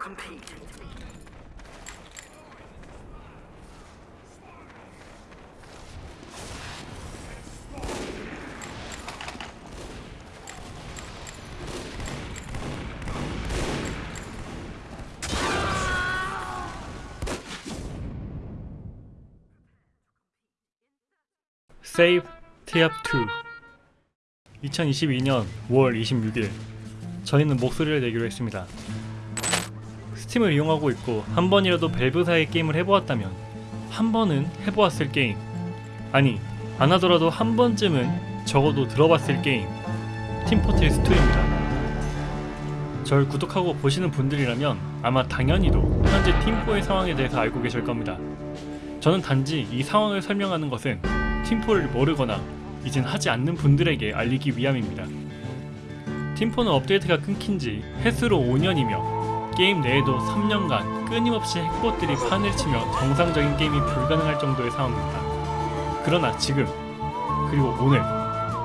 compete. Save Tiap 2 2022년 5월 26일 저희는 목소리를 내기로 했습니다. 스팀을 이용하고 있고 한 번이라도 밸브사의 게임을 해보았다면 한 번은 해보았을 게임 아니 안 하더라도 한 번쯤은 적어도 들어봤을 게임 팀포트리스 2입니다. 절 구독하고 보시는 분들이라면 아마 당연히도 현재 팀포의 상황에 대해서 알고 계실 겁니다. 저는 단지 이 상황을 설명하는 것은 팀포를 모르거나 이젠 하지 않는 분들에게 알리기 위함입니다. 팀포는 업데이트가 끊긴 지 횟수로 5년이며 게임 내에도 3년간 끊임없이 핵봇들이 판을 치며 정상적인 게임이 불가능할 정도의 상황입니다. 그러나 지금 그리고 오늘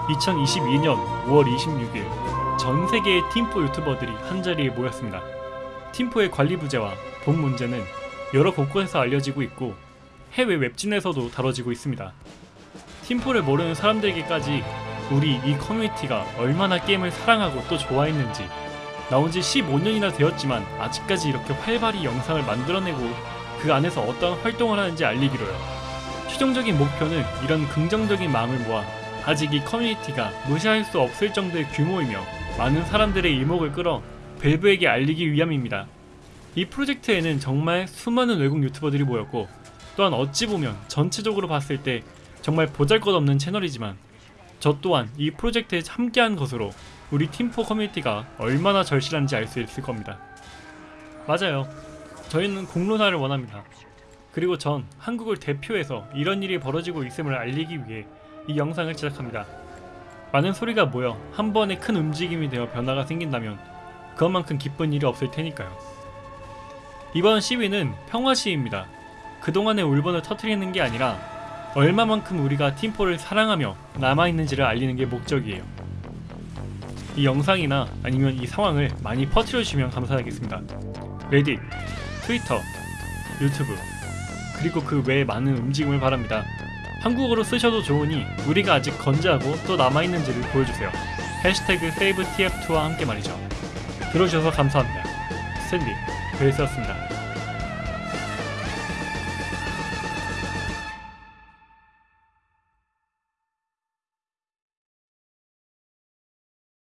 2022년 5월 26일 전 세계의 팀포 유튜버들이 한자리에 모였습니다. 팀포의 관리 부재와 본 문제는 여러 곳곳에서 알려지고 있고 해외 웹진에서도 다뤄지고 있습니다. 팀포를 모르는 사람들에게까지 우리 이 커뮤니티가 얼마나 게임을 사랑하고 또 좋아했는지 나온 지 15년이나 되었지만 아직까지 이렇게 활발히 영상을 만들어내고 그 안에서 어떤 활동을 하는지 알리기로요. 최종적인 목표는 이런 긍정적인 마음을 모아 아직 이 커뮤니티가 무시할 수 없을 정도의 규모이며 많은 사람들의 이목을 끌어 밸브에게 알리기 위함입니다. 이 프로젝트에는 정말 수많은 외국 유튜버들이 모였고 또한 어찌 보면 전체적으로 봤을 때 정말 보잘것없는 채널이지만 저 또한 이 프로젝트에 함께한 것으로 우리 팀포 커뮤니티가 얼마나 절실한지 알 수 있을 겁니다. 맞아요. 저희는 공론화를 원합니다. 그리고 전 한국을 대표해서 이런 일이 벌어지고 있음을 알리기 위해 이 영상을 제작합니다. 많은 소리가 모여 한 번에 큰 움직임이 되어 변화가 생긴다면 그것만큼 기쁜 일이 없을 테니까요. 이번 시위는 평화 시위입니다. 그동안의 울분을 터트리는 게 아니라 얼마만큼 우리가 팀포를 사랑하며 남아있는지를 알리는 게 목적이에요. 이 영상이나 아니면 이 상황을 많이 퍼뜨려주시면 감사하겠습니다. 레딧, 트위터, 유튜브, 그리고 그 외에 많은 움직임을 바랍니다. 한국어로 쓰셔도 좋으니 우리가 아직 건재하고 또 남아있는지를 보여주세요. 해시태그 SaveTF2와 함께 말이죠. 들어주셔서 감사합니다. 스탠디, 베이스였습니다.